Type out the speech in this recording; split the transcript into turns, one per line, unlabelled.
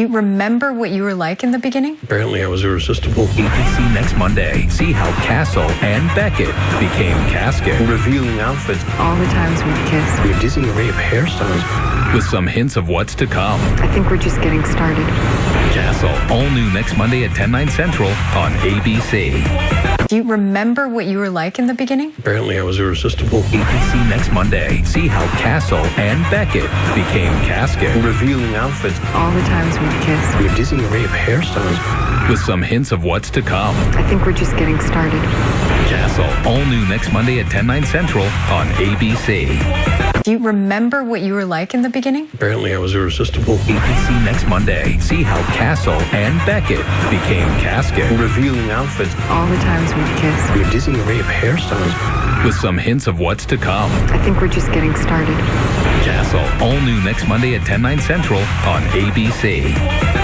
Do you remember what you were like in the beginning?
Apparently, I was irresistible.
ABC next Monday. See how Castle and Beckett became Caskett.
Revealing outfits,
All the times we've kissed.
a dizzying array of hairstyles.
With some hints of what's to come.
I think we're just getting started.
Castle, all new next Monday at 10, 9 central on ABC.
Do you remember what you were like in the beginning?
Apparently, I was irresistible.
ABC next Monday. See how Castle and Beckett became Caskett.
Revealing outfits,
All the times we've kissed.
a dizzying array of hairstyles.
With some hints of what's to come.
I think we're just getting started.
Castle, all new next Monday at 10, 9 central on ABC.
Do you remember what you were like in the beginning?
Apparently, I was irresistible.
ABC next Monday. See how Castle and Beckett became Caskett.
Revealing outfits,
All the times we've kissed.
a dizzying array of hairstyles.
With some hints of what's to come.
I think we're just getting started.
Castle, all new next Monday at 10, 9 central on ABC.